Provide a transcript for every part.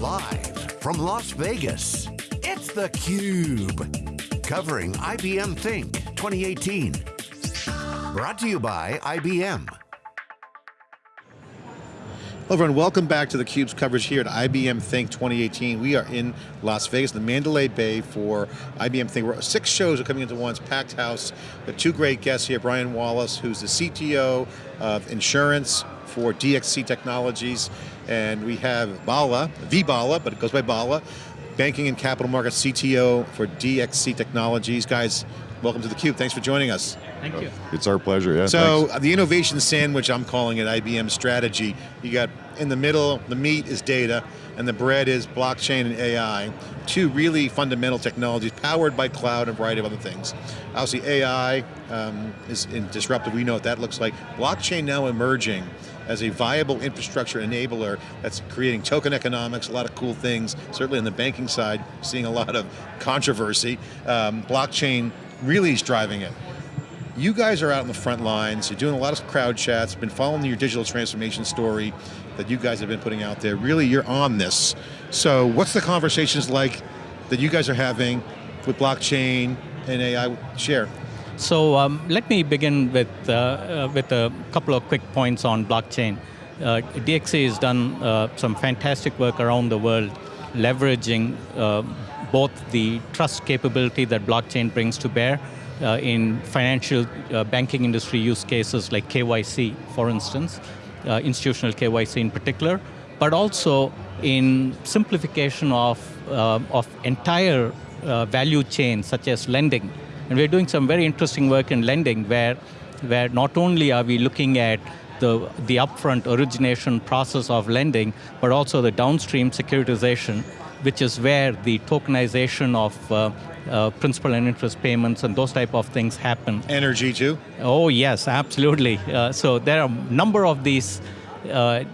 Live from Las Vegas, it's theCUBE. Covering IBM Think 2018. Brought to you by IBM. Hello everyone, welcome back to theCUBE's coverage here at IBM Think 2018. We are in Las Vegas, the Mandalay Bay for IBM Think. We're, six shows are coming into one, packed house. Two great guests here, Brian Wallace, who's the CTO of insurance for DXC Technologies, and we have Bala, V Bala, but it goes by Bala, Banking and Capital Markets CTO for DXC Technologies. Guys, welcome to theCUBE, thanks for joining us. Thank you. It's our pleasure, yeah. So thanks. the innovation sandwich, I'm calling it IBM strategy. You got in the middle, the meat is data, and the bread is blockchain and AI. Two really fundamental technologies powered by cloud and a variety of other things. Obviously AI um, is disruptive, we know what that looks like. Blockchain now emerging as a viable infrastructure enabler that's creating token economics, a lot of cool things, certainly on the banking side, seeing a lot of controversy. Um, blockchain really is driving it. You guys are out in the front lines, you're doing a lot of crowd chats, been following your digital transformation story that you guys have been putting out there. Really, you're on this. So what's the conversations like that you guys are having with blockchain and AI? Share. So um, let me begin with, uh, uh, with a couple of quick points on blockchain. Uh, DXC has done uh, some fantastic work around the world leveraging uh, both the trust capability that blockchain brings to bear uh, in financial banking industry use cases like KYC, for instance, institutional KYC in particular, but also in simplification of, of entire value chains such as lending. And we're doing some very interesting work in lending where, where not only are we looking at the, the upfront origination process of lending, but also the downstream securitization, which is where the tokenization of uh, uh, principal and interest payments and those type of things happen. Energy too? Oh yes, absolutely. Uh, so there are a number of these uh,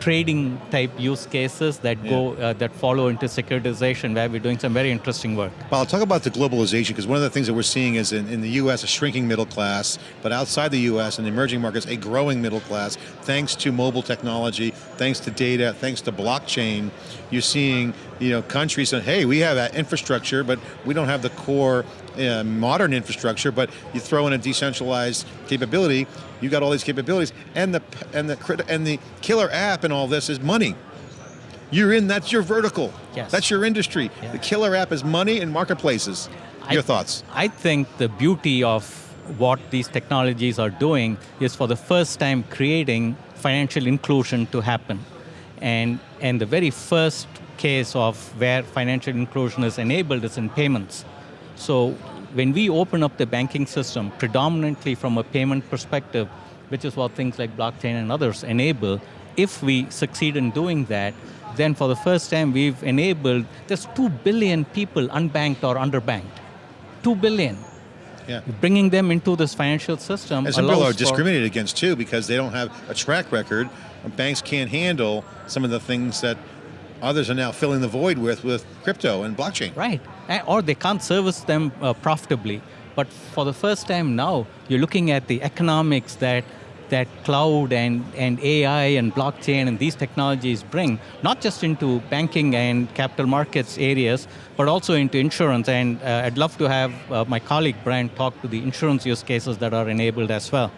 trading type use cases that yeah. go uh, that follow into securitization where we're doing some very interesting work. Well, I'll talk about the globalization because one of the things that we're seeing is in, in the US a shrinking middle class, but outside the US and the emerging markets a growing middle class thanks to mobile technology, thanks to data, thanks to blockchain. You're seeing you know, countries saying, hey, we have that infrastructure, but we don't have the core uh, modern infrastructure, but you throw in a decentralized capability, you got all these capabilities, and the and the and the killer app and all this is money. You're in, that's your vertical. Yes. That's your industry. Yeah. The killer app is money and marketplaces. Your thoughts? I think the beauty of what these technologies are doing is for the first time creating financial inclusion to happen. And, and the very first case of where financial inclusion is enabled is in payments. So when we open up the banking system, predominantly from a payment perspective, which is what things like blockchain and others enable, if we succeed in doing that, then for the first time we've enabled, there's 2 billion people unbanked or underbanked. 2 billion. Yeah. Bringing them into this financial system And some people are discriminated against too because they don't have a track record. Banks can't handle some of the things that others are now filling the void with, with crypto and blockchain. Right, or they can't service them uh, profitably. But for the first time now, you're looking at the economics that that cloud and, and AI and blockchain and these technologies bring, not just into banking and capital markets areas, but also into insurance. And uh, I'd love to have uh, my colleague Brian talk to the insurance use cases that are enabled as well.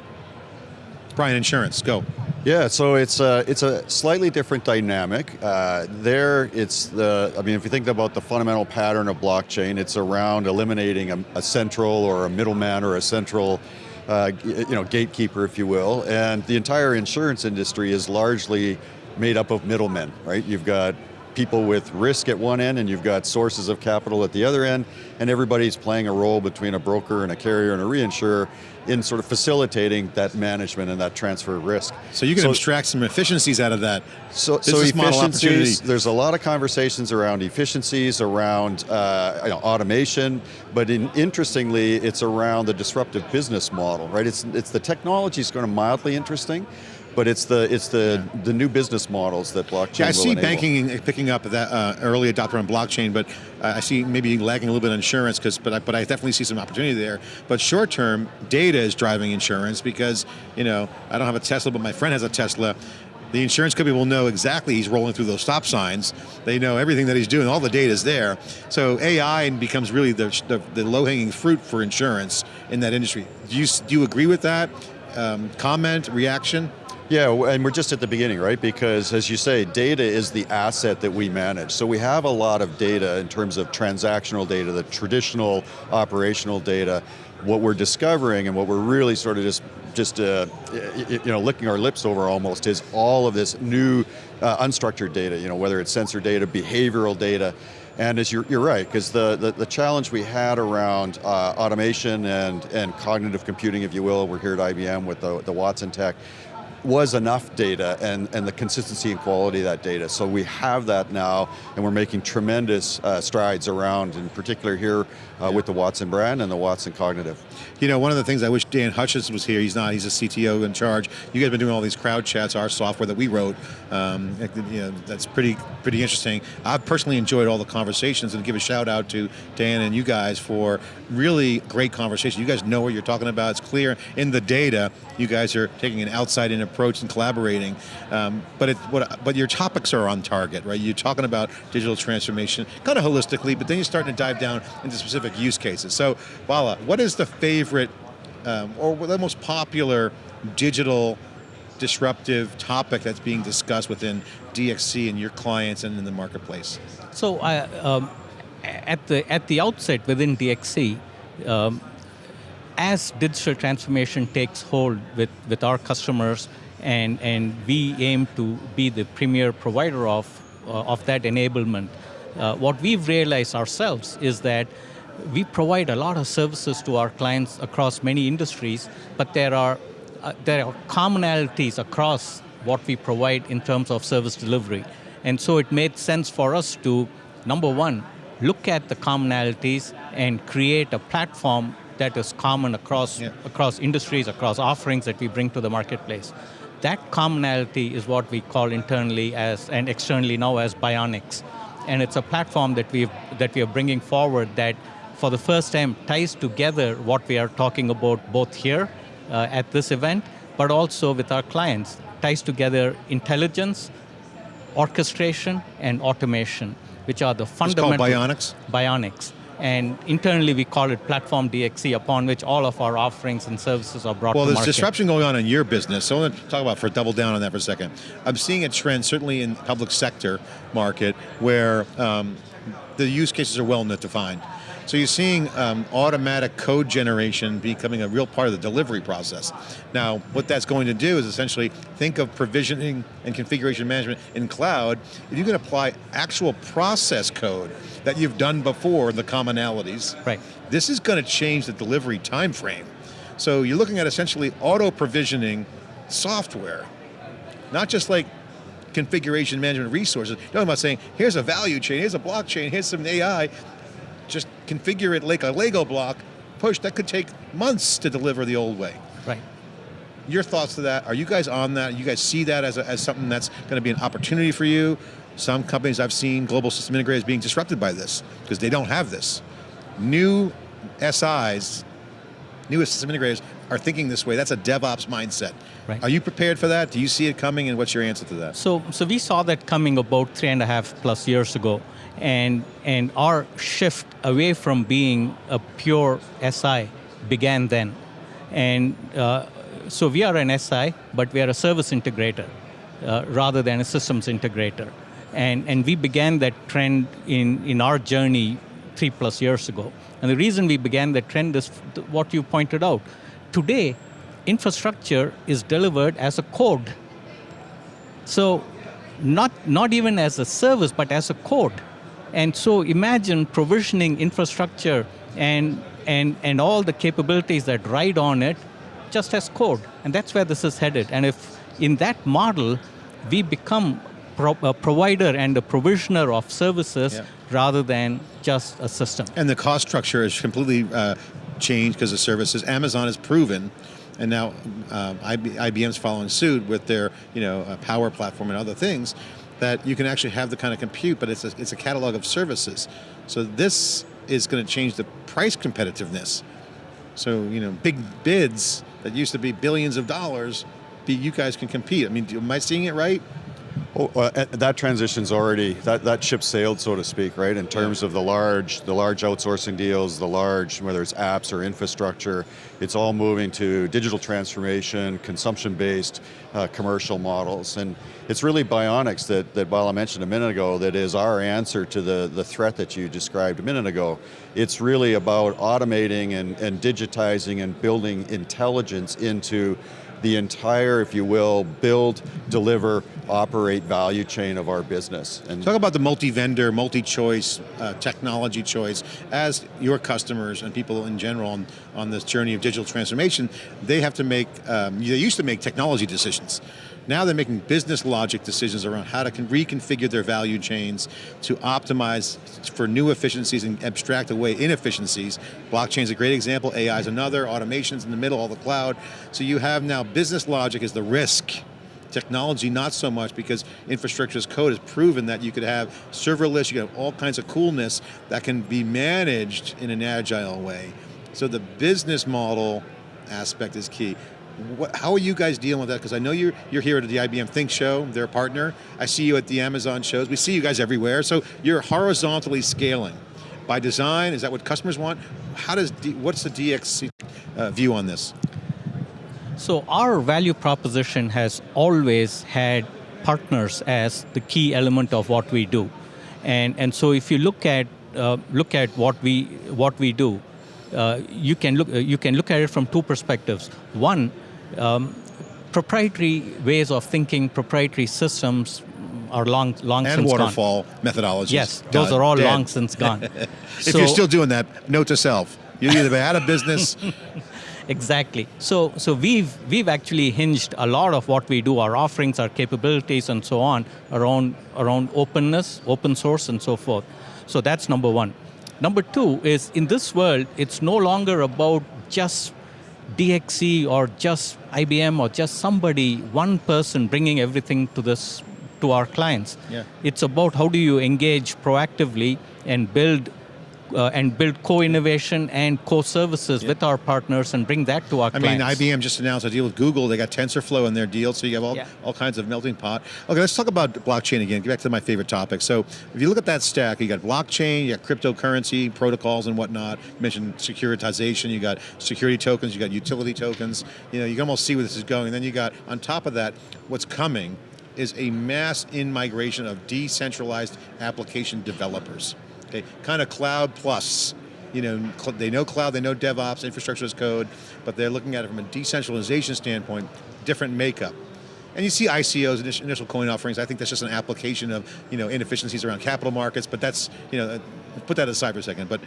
Brian, insurance, go. Yeah, so it's a, it's a slightly different dynamic. Uh, there, it's the, I mean, if you think about the fundamental pattern of blockchain, it's around eliminating a, a central or a middleman or a central uh, you know, gatekeeper, if you will, and the entire insurance industry is largely made up of middlemen, right? You've got people with risk at one end and you've got sources of capital at the other end, and everybody's playing a role between a broker and a carrier and a reinsurer in sort of facilitating that management and that transfer of risk. So you can so, extract some efficiencies out of that. So, so efficiencies, there's a lot of conversations around efficiencies, around uh, you know, automation, but in, interestingly, it's around the disruptive business model, right? It's, it's the technology is going to mildly interesting, but it's the it's the yeah. the new business models that blockchain. Yeah, I see enable. banking picking up that uh, early adopter on blockchain, but uh, I see maybe lagging a little bit on insurance because, but I, but I definitely see some opportunity there. But short term, data is driving insurance because you know I don't have a Tesla, but my friend has a Tesla. The insurance company will know exactly he's rolling through those stop signs. They know everything that he's doing, all the data is there. So AI becomes really the, the, the low-hanging fruit for insurance in that industry. Do you, do you agree with that? Um, comment, reaction? Yeah, and we're just at the beginning, right? Because as you say, data is the asset that we manage. So we have a lot of data in terms of transactional data, the traditional operational data. What we're discovering and what we're really sort of just, just uh, you know, licking our lips over almost is all of this new uh, unstructured data, you know, whether it's sensor data, behavioral data, and as you're, you're right, because the, the, the, challenge we had around uh, automation and, and cognitive computing, if you will, we're here at IBM with the, the Watson Tech, was enough data and, and the consistency and quality of that data. So we have that now and we're making tremendous uh, strides around, in particular here uh, yeah. with the Watson brand and the Watson Cognitive. You know, one of the things I wish Dan Hushon was here, he's not, he's a CTO in charge. You guys have been doing all these crowd chats, our software that we wrote. Um, you know, that's pretty, pretty interesting. I've personally enjoyed all the conversations and give a shout out to Dan and you guys for really great conversation. You guys know what you're talking about, it's clear in the data. You guys are taking an outside in approach and collaborating. Um, but it, what, but your topics are on target, right? You're talking about digital transformation, kind of holistically, but then you're starting to dive down into specific use cases. So, Bala, what is the favorite um, or the most popular digital disruptive topic that's being discussed within DXC and your clients and in the marketplace? So, uh, um, at the at the outset within DXC, um, as digital transformation takes hold with, with our customers and, and we aim to be the premier provider of, uh, of that enablement, uh, what we've realized ourselves is that we provide a lot of services to our clients across many industries, but there are, uh, there are commonalities across what we provide in terms of service delivery. And so it made sense for us to, number one, look at the commonalities and create a platform that is common across, yeah. across industries, across offerings that we bring to the marketplace. That commonality is what we call internally as and externally now as Bionix. And it's a platform that, we that we are bringing forward that for the first time ties together what we are talking about both here uh, at this event, but also with our clients, ties together intelligence, orchestration, and automation, which are the fundamental- It's called Bionix? Bionix. And internally we call it Platform DXC, upon which all of our offerings and services are brought well, to market. Well, there's disruption going on in your business, so I want to talk about, for double down on that for a second. I'm seeing a trend, certainly in public sector market, where um, the use cases are well defined. So you're seeing um, automatic code generation becoming a real part of the delivery process. Now, what that's going to do is essentially think of provisioning and configuration management in cloud. If you can apply actual process code that you've done before, the commonalities, right. this is going to change the delivery time frame. So you're looking at essentially auto provisioning software, not just like configuration management resources. You're talking about saying, here's a value chain, here's a blockchain, here's some AI, configure it like a Lego block, push, that could take months to deliver the old way. Right. Your thoughts to that, are you guys on that? You guys see that as, a, as something that's going to be an opportunity for you? Some companies I've seen, global system integrators being disrupted by this, because they don't have this. New SIs, new system integrators, are thinking this way. That's a DevOps mindset. Right. Are you prepared for that? Do you see it coming, and what's your answer to that? So, so we saw that coming about three and a half plus years ago and, and our shift away from being a pure SI began then. And uh, so we are an SI, but we are a service integrator uh, rather than a systems integrator. And, and we began that trend in, in our journey three plus years ago. And the reason we began that trend is what you pointed out. Today, infrastructure is delivered as a code. So not, not even as a service, but as a code. And so imagine provisioning infrastructure and, and, and all the capabilities that ride on it just as code. And that's where this is headed. And if in that model, we become pro a provider and a provisioner of services yeah. rather than just a system. And the cost structure is completely uh, changed because of services. Amazon has proven and now um, IBM's following suit with their you know, uh, power platform and other things, that you can actually have the kind of compute, but it's a, it's a catalog of services. So this is going to change the price competitiveness. So, you know, big bids that used to be billions of dollars, be, you guys can compete. I mean, am I seeing it right? Oh, uh, that transition's already that that ship sailed, so to speak, right? In terms of the large, the large outsourcing deals, the large whether it's apps or infrastructure, it's all moving to digital transformation, consumption-based uh, commercial models, and it's really Bionix that that Bala mentioned a minute ago that is our answer to the the threat that you described a minute ago. It's really about automating and, and digitizing and building intelligence into the entire, if you will, build, deliver, operate value chain of our business. And Talk about the multi-vendor, multi-choice, uh, technology choice. As your customers and people in general on, on this journey of digital transformation, they have to make, um, they used to make technology decisions. Now they're making business logic decisions around how to reconfigure their value chains to optimize for new efficiencies and abstract away inefficiencies. Blockchain is a great example, AI is another, automation's in the middle, all the cloud. So you have now business logic is the risk technology not so much because infrastructure as code has proven that you could have serverless, you could have all kinds of coolness that can be managed in an agile way. So the business model aspect is key. What, how are you guys dealing with that? Because I know you're, you're here at the IBM Think Show, they're a partner. I see you at the Amazon shows. We see you guys everywhere. So you're horizontally scaling. By design, is that what customers want? How does, D, what's the DXC uh, view on this? So our value proposition has always had partners as the key element of what we do. And, and so if you look at, uh, look at what, we, what we do, uh, you, can look, uh, you can look at it from two perspectives. One, um, proprietary ways of thinking, proprietary systems are long, long and since waterfall gone. methodologies. Yes, those are all dead. long since gone. if so, you're still doing that, note to self: you're either out of business. exactly. So, so we've we've actually hinged a lot of what we do, our offerings, our capabilities, and so on, around around openness, open source, and so forth. So that's number one. Number two is in this world, it's no longer about just DXC or just IBM or just somebody, one person bringing everything to this to our clients. Yeah. It's about how do you engage proactively and build uh, and build co-innovation and co-services yeah. with our partners and bring that to our I clients. I mean, IBM just announced a deal with Google. They got TensorFlow in their deal, so you have all, yeah. all kinds of melting pot. Okay, let's talk about blockchain again. Get back to my favorite topic. So if you look at that stack, you got blockchain, you got cryptocurrency, protocols and whatnot. You mentioned securitization, you got security tokens, you got utility tokens. You know, you can almost see where this is going. And then you got, on top of that, what's coming is a mass in migration of decentralized application developers. Okay, kind of cloud plus. You know, they know cloud, they know DevOps, infrastructure as code, but they're looking at it from a decentralization standpoint, different makeup. And you see ICOs, initial coin offerings, I think that's just an application of you know, inefficiencies around capital markets, but that's, you know, uh, put that aside for a second. But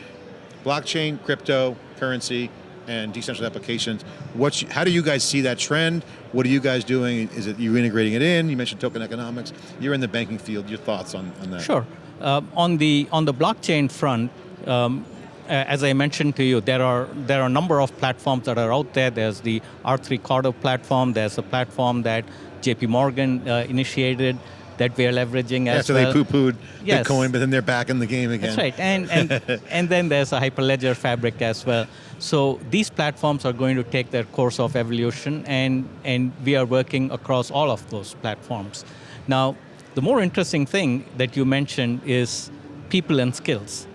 blockchain, crypto, currency, and decentralized applications. What's, how do you guys see that trend? What are you guys doing? Is it you integrating it in? You mentioned token economics. You're in the banking field. Your thoughts on, on that? Sure. Uh, on the on the blockchain front, um, as I mentioned to you, there are there are a number of platforms that are out there. There's the R3 Corda platform. There's a platform that JP Morgan uh, initiated that we are leveraging yeah, as so well. they poo-pooed yes. Bitcoin, but then they're back in the game again. That's right, and, and, and then there's a Hyperledger fabric as well. So these platforms are going to take their course of evolution, and, and we are working across all of those platforms. Now, the more interesting thing that you mentioned is people and skills.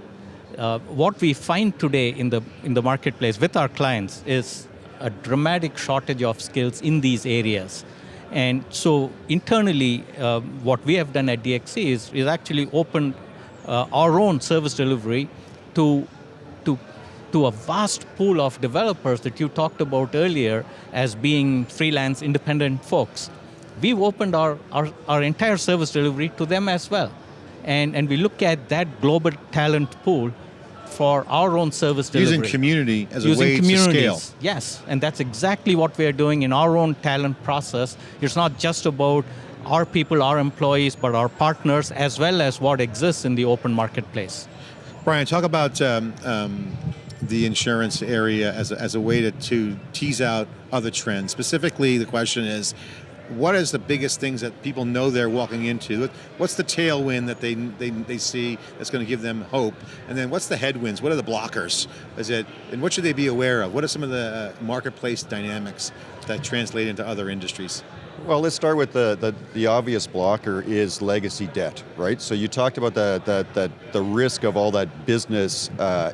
Uh, what we find today in the, in the marketplace with our clients is a dramatic shortage of skills in these areas. And so internally, uh, what we have done at DXC is, is actually opened uh, our own service delivery to, to, to a vast pool of developers that you talked about earlier as being freelance independent folks we've opened our, our, our entire service delivery to them as well. And, and we look at that global talent pool for our own service delivery. Using community as Using a way to scale. Yes, and that's exactly what we are doing in our own talent process. It's not just about our people, our employees, but our partners, as well as what exists in the open marketplace. Brian, talk about um, um, the insurance area as a, as a way to, to tease out other trends. Specifically, the question is, what is the biggest things that people know they're walking into? What's the tailwind that they, they, they see that's going to give them hope? And then what's the headwinds? What are the blockers? Is it, and what should they be aware of? What are some of the uh, marketplace dynamics that translate into other industries? Well, let's start with the, the, the, obvious blocker is legacy debt, right? So you talked about the, the, the, the risk of all that business uh,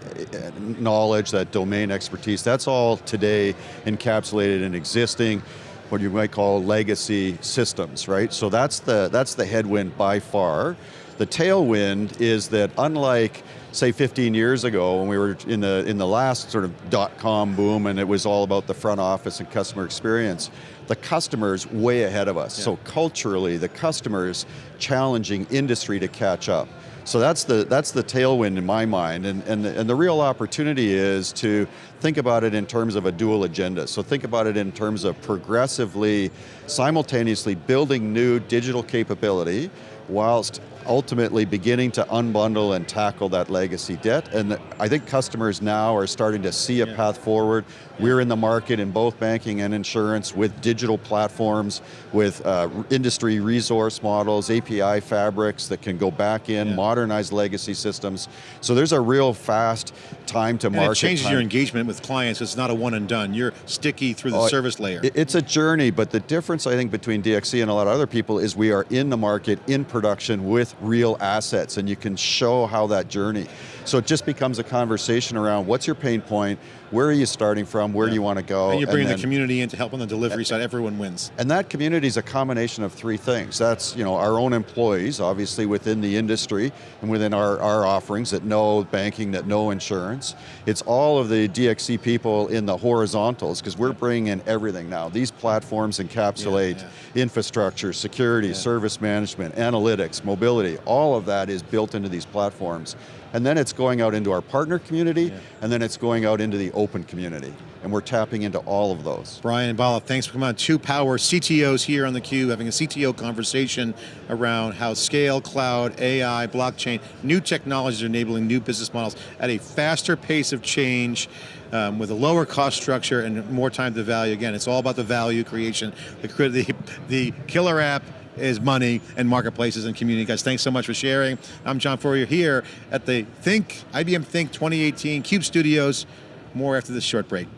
knowledge, that domain expertise, that's all today encapsulated in existing, what you might call legacy systems, right? So that's the, that's the headwind by far. The tailwind is that unlike say 15 years ago when we were in the, in the last sort of dot-com boom and it was all about the front office and customer experience, the customer's way ahead of us. Yeah. So culturally, the customer's challenging industry to catch up. So that's the, that's the tailwind in my mind, and, and, and the real opportunity is to think about it in terms of a dual agenda. So think about it in terms of progressively, simultaneously building new digital capability, whilst ultimately beginning to unbundle and tackle that legacy debt. And I think customers now are starting to see a yeah. path forward. We're in the market in both banking and insurance with digital platforms, with uh, industry resource models, API fabrics that can go back in, yeah. modernize legacy systems. So there's a real fast time to and market. it changes time. your engagement with clients. It's not a one and done. You're sticky through the oh, service layer. It's a journey, but the difference I think between DXC and a lot of other people is we are in the market, in production real assets and you can show how that journey. So it just becomes a conversation around what's your pain point, where are you starting from, where yeah. do you want to go? And you're bringing and then, the community in to help on the delivery side, everyone wins. And that community is a combination of three things. That's you know our own employees, obviously within the industry and within our, our offerings that know banking, that know insurance. It's all of the DXC people in the horizontals, because we're bringing in everything now. These platforms encapsulate yeah, yeah. infrastructure, security, service management, analytics, mobility, all of that is built into these platforms and then it's going out into our partner community, yeah. and then it's going out into the open community. And we're tapping into all of those. Brian Bala, thanks for coming on. Two Power CTOs here on theCUBE, having a CTO conversation around how scale, cloud, AI, blockchain, new technologies are enabling new business models at a faster pace of change, um, with a lower cost structure and more time to value. Again, it's all about the value creation. The, the, the killer app is money and marketplaces and community. Guys, thanks so much for sharing. I'm John Furrier here at the Think, IBM Think 2018 CUBE Studios. More after this short break.